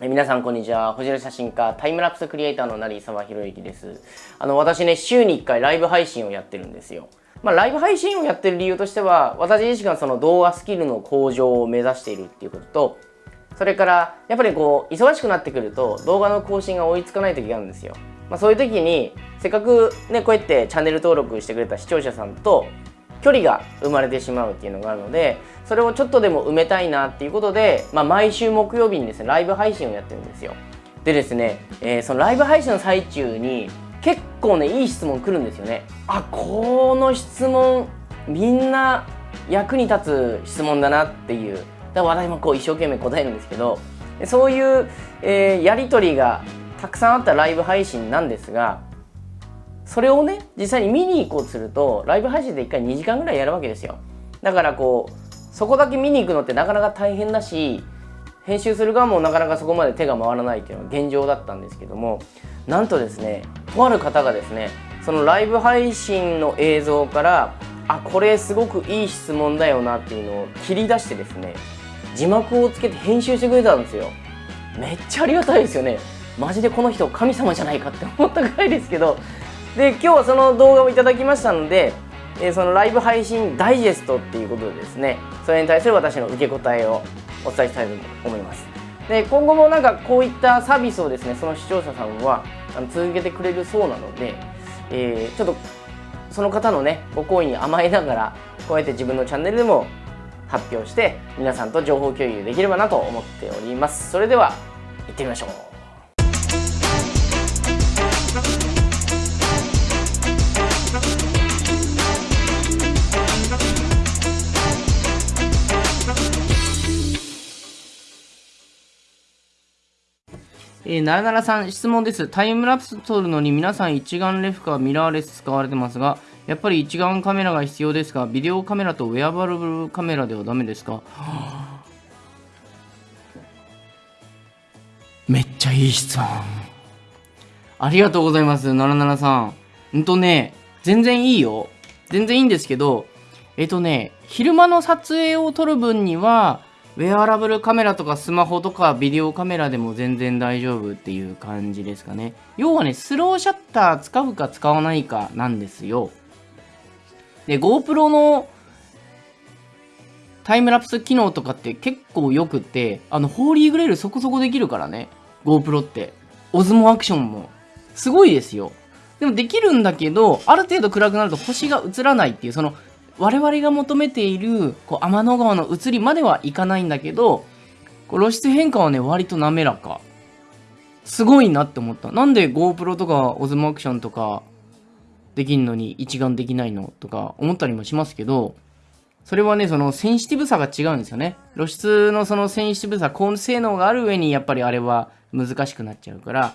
皆さんこんにちは。星野写真家、タイムラプスクリエイターの成沢博之です。あの、私ね、週に1回ライブ配信をやってるんですよ。まあ、ライブ配信をやってる理由としては、私自身がその動画スキルの向上を目指しているっていうことと、それから、やっぱりこう、忙しくなってくると、動画の更新が追いつかない時があるんですよ。まあ、そういう時に、せっかくね、こうやってチャンネル登録してくれた視聴者さんと、距離が生まれてしまうっていうのがあるのでそれをちょっとでも埋めたいなっていうことで、まあ、毎週木曜日にですねライブ配信をやってるんですよ。でですね、えー、そのライブ配信の最中に結構ねいい質問来るんですよね。あこの質問みんな役に立つ質問だなっていう。だから私もこう一生懸命答えるんですけどそういう、えー、やり取りがたくさんあったライブ配信なんですがそれをね実際に見に行こうとするとライブ配信で1回2時間ぐらいやるわけですよ。だからこうそこだけ見に行くのってなかなか大変だし編集する側もなかなかそこまで手が回らないっていうのが現状だったんですけどもなんとですねとある方がですねそのライブ配信の映像からあこれすごくいい質問だよなっていうのを切り出してですね字幕をつけて編集してくれたんですよ。めっちゃありがたいですよね。マジでこの人神様じゃないかって思ったぐらいですけどで今日はその動画をいただきましたので、えー、そのライブ配信ダイジェストっていうことでですねそれに対する私の受け答えをお伝えしたいと思います。で今後もなんかこういったサービスをですねその視聴者さんはあの続けてくれるそうなので、えー、ちょっとその方のねご好意に甘えながらこうやって自分のチャンネルでも発表して皆さんと情報共有できればなと思っております。それでは行ってみましょう。えー、ならならさん、質問です。タイムラプス撮るのに皆さん一眼レフかミラーレス使われてますが、やっぱり一眼カメラが必要ですか？ビデオカメラとウェアバルブカメラではダメですか？めっちゃいい質問。ありがとうございます、ならならさん。んとね、全然いいよ。全然いいんですけど、えっとね、昼間の撮影を撮る分には、ウェアラブルカメラとかスマホとかビデオカメラでも全然大丈夫っていう感じですかね。要はね、スローシャッター使うか使わないかなんですよ。で、GoPro のタイムラプス機能とかって結構よくって、あの、ホーリーグレールそこそこできるからね。GoPro って。オズモアクションも。すごいですよ。でもできるんだけど、ある程度暗くなると星が映らないっていう、その我々が求めているこう天の川の移りまではいかないんだけど露出変化はね割と滑らか。すごいなって思った。なんで GoPro とか Osmo アクションとかできんのに一眼できないの？とか思ったりもしますけどそれはねそのセンシティブさが違うんですよね。露出のそのセンシティブさ高性能がある上にやっぱりあれは難しくなっちゃうから。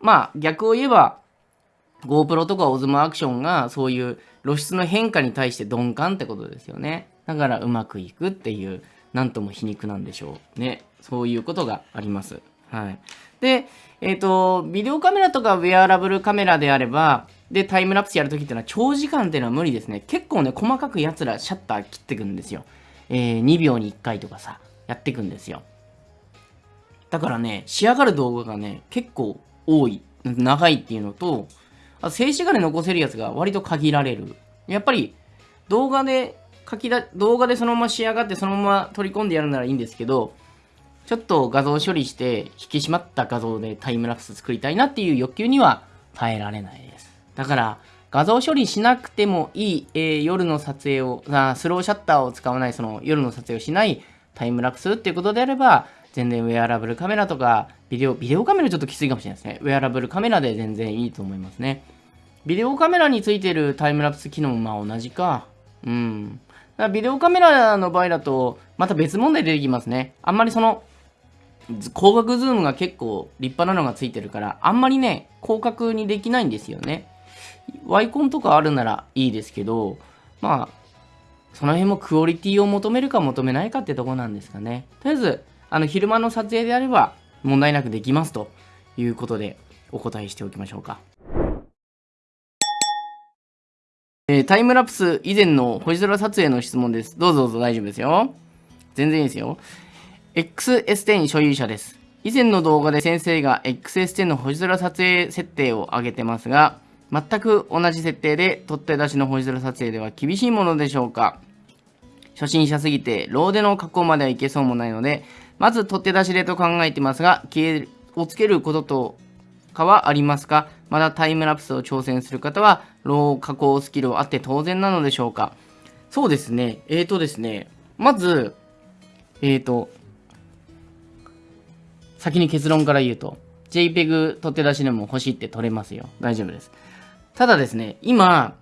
まあ逆を言えば GoPro とか Osmo アクションがそういう露出の変化に対して鈍感ってことですよね。だからうまくいくっていう、なんとも皮肉なんでしょう。ね。そういうことがあります。はい。で、えっ、ー、と、ビデオカメラとかウェアラブルカメラであれば、で、タイムラプスやるときっていうのは長時間っていうのは無理ですね。結構ね、細かく奴らシャッター切ってくんですよ。えー、2秒に1回とかさ、やってくんですよ。だからね、仕上がる動画がね、結構多い、長いっていうのと、あ静止画で残せるやつが割と限られる。やっぱり動画で書きだ、動画でそのまま仕上がってそのまま取り込んでやるならいいんですけど、ちょっと画像処理して引き締まった画像でタイムラプス作りたいなっていう欲求には耐えられないです。だから画像処理しなくてもいい、えー、夜の撮影をあ、スローシャッターを使わないその夜の撮影をしないタイムラプスっていうことであれば、全然ウェアラブルカメラとか、ビデオ、ビデオカメラちょっときついかもしれないですね。ウェアラブルカメラで全然いいと思いますね。ビデオカメラについてるタイムラプス機能もまあ同じか。うん。だからビデオカメラの場合だと、また別問題出てきますね。あんまりその、広角ズームが結構立派なのがついてるから、あんまりね、広角にできないんですよね。ワイコンとかあるならいいですけど、まあ、その辺もクオリティを求めるか求めないかってとこなんですかね。とりあえず、あの、昼間の撮影であれば問題なくできますということでお答えしておきましょうか。えー、タイムラプス以前の星空撮影の質問です。どうぞどうぞ大丈夫ですよ。全然いいですよ。XS10 所有者です。以前の動画で先生が XS10 の星空撮影設定を上げてますが、全く同じ設定で取って出しの星空撮影では厳しいものでしょうか初心者すぎて、ローでの加工まではいけそうもないので、まず取って出しでと考えてますが、消えをつけることとかはありますか？まだタイムラプスを挑戦する方は、ロー加工スキルあって当然なのでしょうかそうですね。えーとですね。まず、えーと、先に結論から言うと、JPEG 取って出しでも欲しいって取れますよ。大丈夫です。ただですね、今、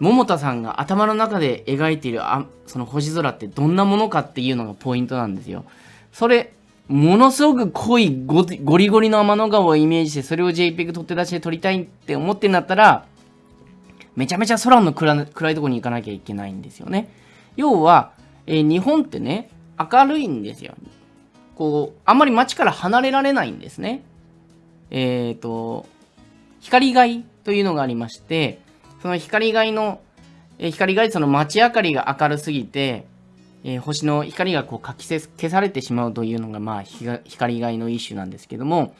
桃田さんが頭の中で描いているあその星空ってどんなものかっていうのがポイントなんですよ。それ、ものすごく濃いゴリゴリの天の川をイメージして、それを JPEG 取って出して撮りたいって思ってんだったら、めちゃめちゃ空の暗暗いとこに行かなきゃいけないんですよね。要は、えー、日本ってね、明るいんですよ。こう、あんまり街から離れられないんですね。えっ、ー、と、光害というのがありまして、その光害の、えー、光害その街明かりが明るすぎて、えー、星の光がこうかき消されてしまうというのが、まあ、光害の一種なんですけども、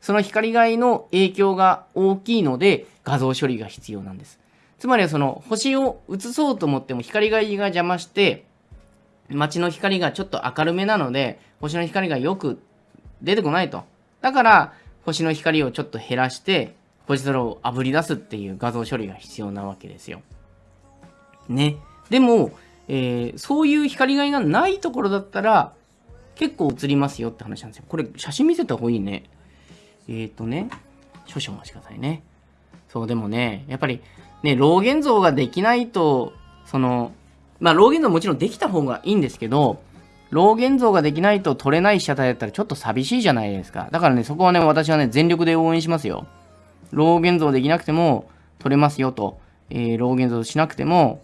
その光害の影響が大きいので、画像処理が必要なんです。つまりはその星を映そうと思っても光害が邪魔して、街の光がちょっと明るめなので、星の光がよく出てこないと。だから、星の光をちょっと減らして、星空を炙り出すっていう画像処理が必要なわけですよ。ね。でも、えー、そういう光害がないところだったら、結構映りますよって話なんですよ。これ、写真見せた方がいいね。えっ、ー、とね、少々お待ちくださいね。そう、でもね、やっぱり、ね、老現像ができないと、その、まあ、老現像もちろんできた方がいいんですけど、老現像ができないと取れない被写体だったらちょっと寂しいじゃないですか。だからね、そこはね、私はね、全力で応援しますよ。老現像できなくても取れますよと、えー、老現像しなくても、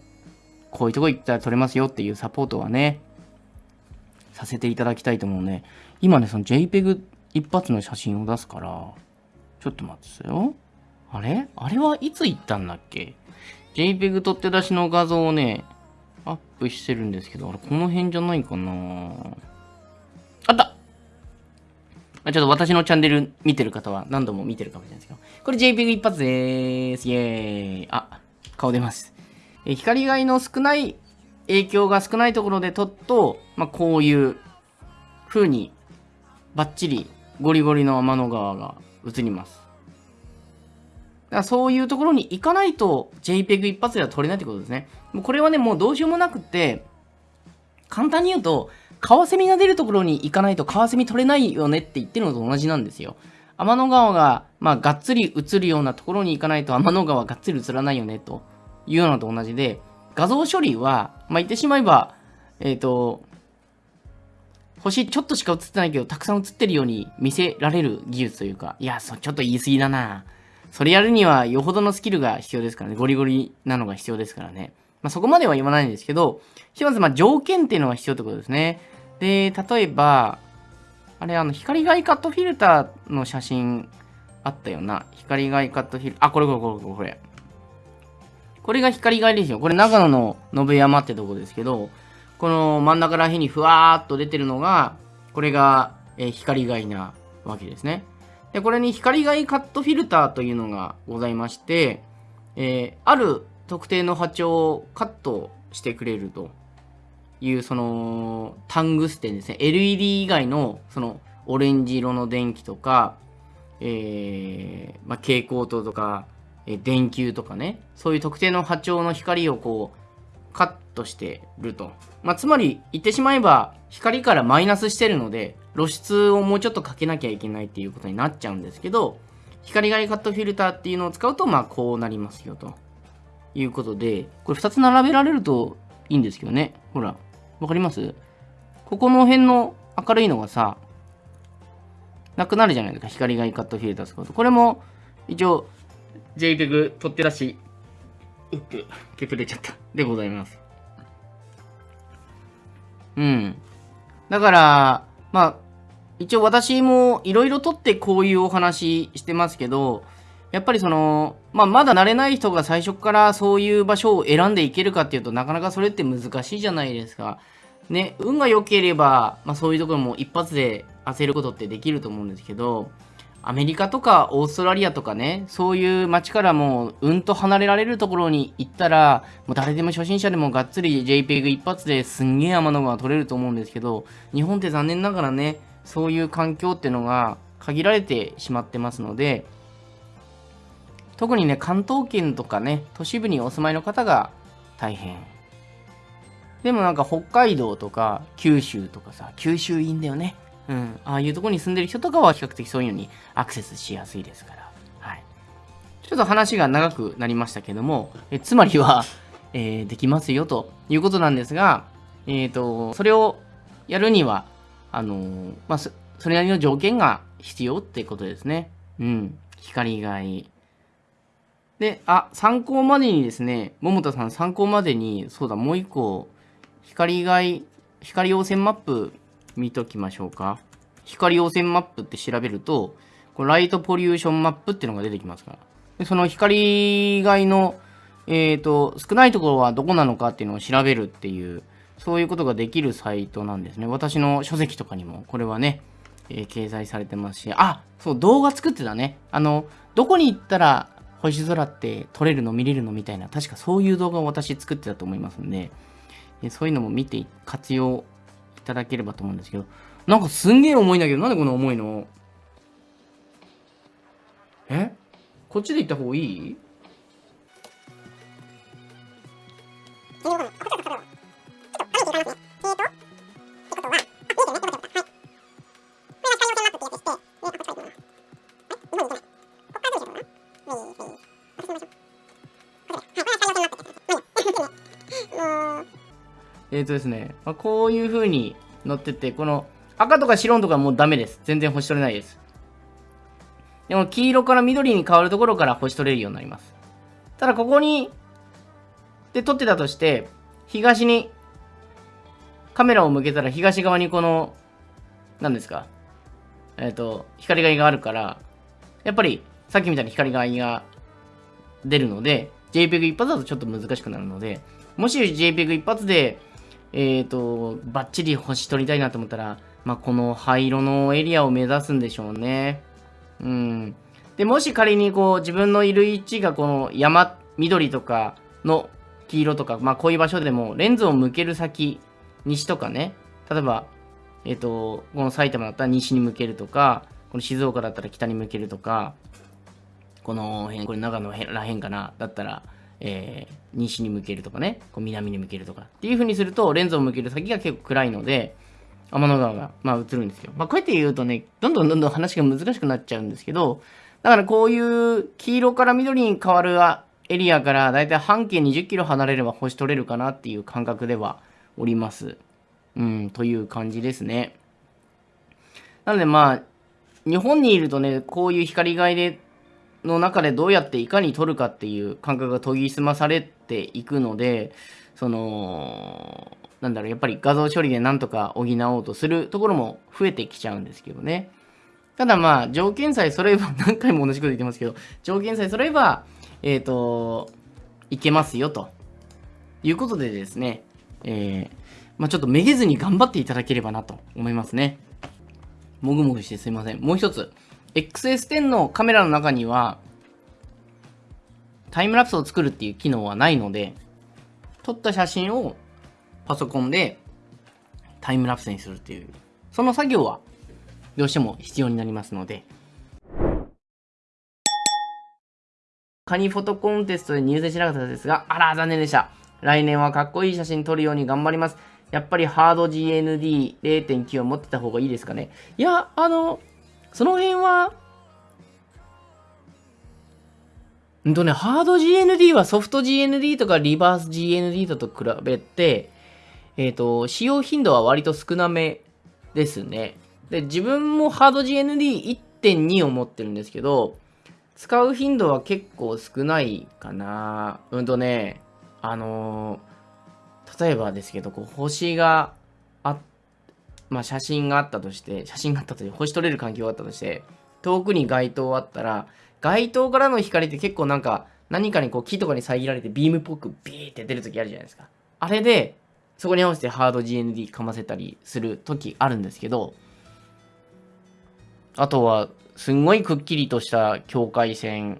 こういうとこ行ったら取れますよっていうサポートはね、させていただきたいと思うね。今ね、その JPEG 一発の写真を出すから、ちょっと待ってよ。あれ？あれはいつ行ったんだっけ ?JPEG 取って出しの画像をね、アップしてるんですけど、あれ、この辺じゃないかなあったちょっと私のチャンネル見てる方は何度も見てるかもしれないですけど、これ JPEG 一発でーす。イェーイ。あ、顔出ます。え光害の少ない影響が少ないところで撮っと、まあ、こういう風にバッチリゴリゴリの天の川が映ります。だからそういうところに行かないと JPEG 一発では撮れないってことですね。もうこれはね、もうどうしようもなくって、簡単に言うと、カワセミが出るところに行かないとカワセミ撮れないよねって言ってるのと同じなんですよ。天の川が、まあ、がっつり映るようなところに行かないと天の川がっつり映らないよねというのと同じで、画像処理は、まあ、言ってしまえば、えっ、ー、と、星ちょっとしか映ってないけど、たくさん映ってるように見せられる技術というか、いや、そちょっと言い過ぎだなぁ。それやるにはよほどのスキルが必要ですからね。ゴリゴリなのが必要ですからね。まあ、そこまでは言わないんですけど、ひとまずま条件っていうのが必要ってことですね。で、例えば、あれ、あの、光害カットフィルターの写真あったよな。光害カットフィルター、あ、これこれこれこれ。これこれが光害ですよ。これ長野の信山ってとこですけど、この真ん中ら辺にふわーっと出てるのが、これが、えー、光害なわけですね。で、これに光害カットフィルターというのがございまして、えー、ある特定の波長をカットしてくれるという、その、タングステンですね。LED 以外の、その、オレンジ色の電気とか、えー、まあ、蛍光灯とか、えー、電球とかね、そういう特定の波長の光をこう、カットしてると。まあ、つまり、言ってしまえば、光からマイナスしてるので、露出をもうちょっとかけなきゃいけないっていうことになっちゃうんですけど、光害カットフィルターっていうのを使うと、まあ、こうなりますよと。いうことで、これ2つ並べられるといいんですけどね。ほら、わかります？ここの辺の明るいのがさ、なくなるじゃないですか。光害カットフィルター使うと。これも、一応、JPEG 取ってらし、うっく、削れちゃった。でございます。うん。だから、まあ、一応私もいろいろとってこういうお話してますけど、やっぱりその、まあ、まだ慣れない人が最初からそういう場所を選んでいけるかっていうとなかなかそれって難しいじゃないですか。ね、運が良ければ、まあ、そういうところも一発で焦ることってできると思うんですけど、アメリカとかオーストラリアとかね、そういう街からもううんと離れられるところに行ったら、もう誰でも初心者でもがっつり JPEG 一発ですんげえ天の川取れると思うんですけど、日本って残念ながらね、そういう環境ってのが限られてしまってますので、特にね、関東圏とかね、都市部にお住まいの方が大変。でもなんか北海道とか九州とかさ、九州いいんだよね。うん、ああいうとこに住んでる人とかは比較的そういうのにアクセスしやすいですから。はい。ちょっと話が長くなりましたけども、えつまりは、えー、できますよということなんですが、えっ、ー、と、それをやるには、あのー、まあ、それなりの条件が必要ってことですね。うん。光以外。で、あ、参考までにですね、桃田さん参考までに、そうだ、もう一個、光以外、光汚染マップ見ときましょうか。光汚染マップって調べると、これライトポリューションマップっていうのが出てきますから。でその光害の、えっ、ー、と、少ないところはどこなのかっていうのを調べるっていう、そういうことができるサイトなんですね。私の書籍とかにも、これはね、えー、掲載されてますし、あ、そう、動画作ってたね。あの、どこに行ったら星空って撮れるの見れるのみたいな、確かそういう動画を私作ってたと思いますんで、そういうのも見て活用ただければと思うんですけど、なんかすんげえ重いんだけど、なんでこんな重いの？え？こっちで行った方がいい？えっ、ー、とですね、まあ、こういう風に乗ってて、この赤とか白とかもうダメです。全然星取れないです。でも黄色から緑に変わるところから星取れるようになります。ただここに、で撮ってたとして、東にカメラを向けたら東側にこの、何ですか、えっ、ー、と、光がいがあるから、やっぱりさっきみたいに光がいが出るので、JPEG 一発だとちょっと難しくなるので、もし JPEG 一発でえっ、ー、と、バッチリ星取りたいなと思ったら、まあ、この灰色のエリアを目指すんでしょうね。うん。で、もし仮にこう、自分のいる位置がこの山、緑とかの黄色とか、まあ、こういう場所でも、レンズを向ける先、西とかね、例えば、えっ、ー、と、この埼玉だったら西に向けるとか、この静岡だったら北に向けるとか、この辺、これ長野らへんかな、だったら、えー、西に向けるとかね、こう南に向けるとかっていう風にすると、レンズを向ける先が結構暗いので、天の川が、まあ、映るんですよ。まあ、こうやって言うとね、どんどんどんどん話が難しくなっちゃうんですけど、だからこういう黄色から緑に変わるエリアからだいたい半径20キロ離れれば星取れるかなっていう感覚ではおります。うん、という感じですね。なのでまあ、日本にいるとね、こういう光害での中でどうやっていかに取るかっていう感覚が研ぎ澄まされていくので、その、なんだろう、やっぱり画像処理でなんとか補おうとするところも増えてきちゃうんですけどね。ただまあ、条件さえ揃えば、何回も同じこと言ってますけど、条件さえ揃えば、えっ、ー、と、いけますよと。いうことでですね、えー、まあちょっとめげずに頑張っていただければなと思いますね。もぐもぐしてすいません。もう一つ。XS10 のカメラの中には、タイムラプスを作るっていう機能はないので、撮った写真をパソコンでタイムラプスにするっていう、その作業はどうしても必要になりますので、カニフォトコンテストで入選しなかったですが、あら、残念でした。来年はかっこいい写真撮るように頑張ります。やっぱりハード GND0.9 を持ってた方がいいですかね。いや、あの、その辺は、んとね、ハード GND はソフト GND とかリバース GND と比べて、えっ、ー、と、使用頻度は割と少なめですね。で、自分もハード GND1.2 を持ってるんですけど、使う頻度は結構少ないかな。うんとね、あのー、例えばですけど、こう星があっまあ、写真があったとして、写真があったとして、星取れる環境があったとして、遠くに街灯あったら、街灯からの光って結構なんか、何かにこう木とかに遮られてビームっぽくビーって出るときあるじゃないですか。あれで、そこに合わせてハード GND かませたりするときあるんですけど、あとは、すんごいくっきりとした境界線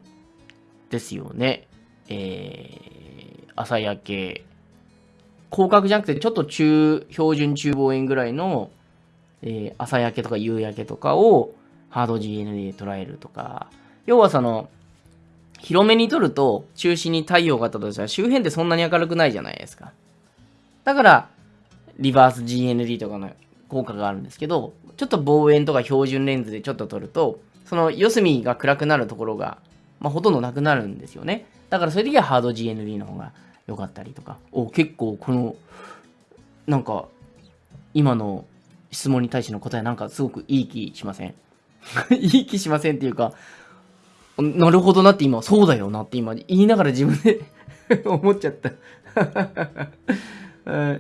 ですよね。えー、朝焼け。広角じゃなくて、ちょっと中、標準中望遠ぐらいの、えー、朝焼けとか夕焼けとかをハード GN で捉えるとか。要はその、広めに撮ると中心に太陽があったとしたら周辺ってそんなに明るくないじゃないですか。だから、リバース GND とかの効果があるんですけど、ちょっと望遠とか標準レンズでちょっと撮ると、その四隅が暗くなるところが、まあ、ほとんどなくなるんですよね。だからそういう時はハード GND の方が良かったりとか。お、結構この、なんか、今の質問に対しての答えなんかすごくいい気しません？いい気しませんっていうか、なるほどなって今、そうだよなって今言いながら自分で 思っちゃった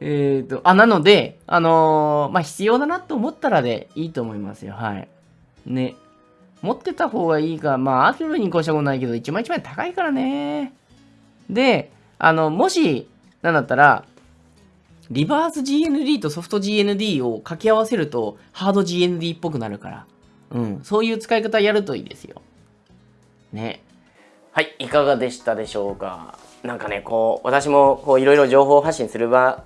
えっと、あ、なので、あのー、まあ、必要だなと思ったらでいいと思いますよ。はい。ね。持ってた方がいいか、まあ、あるに越したことないけど、一枚一枚高いからね。で、あの、もし、なんだったら、リバース GND とソフト GND を掛け合わせると、ハード GND っぽくなるから。うん、そういう使い方やるといいですよ。ね。はい、いかがでしたでしょうか？なんかね、こう、私もこういろいろ情報発信する場、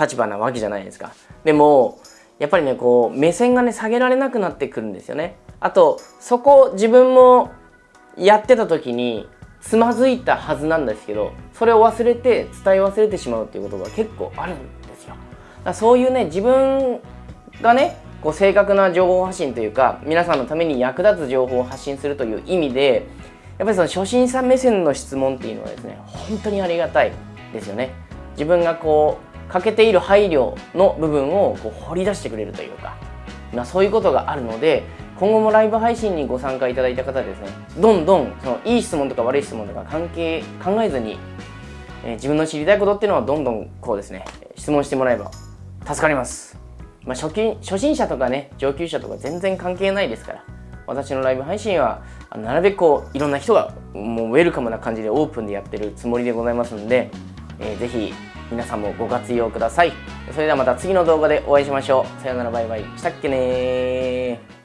立場なわけじゃないですか。でも、やっぱりね、こう、目線がね、下げられなくなってくるんですよね。あと、そこ自分もやってた時に、つまずいたはずなんですけど、それを忘れて、伝え忘れてしまうっていうことが結構あるんですよ。だそういうね、自分がね、こう正確な情報発信というか皆さんのために役立つ情報を発信するという意味でやっぱりその初心者目線の質問っていうのはですね本当にありがたいですよね自分がこう欠けている配慮の部分をこう掘り出してくれるというか、まあ、そういうことがあるので今後もライブ配信にご参加いただいた方ですねどんどんそのいい質問とか悪い質問とか関係考えずに、えー、自分の知りたいことっていうのはどんどんこうですね質問してもらえば助かります。まあ、初期初心者とかね上級者とか全然関係ないですから私のライブ配信はなるべくこういろんな人がもうウェルカムな感じでオープンでやってるつもりでございますので、えー、ぜひ皆さんもご活用ください。それではまた次の動画でお会いしましょう。さよならバイバイ。したっけね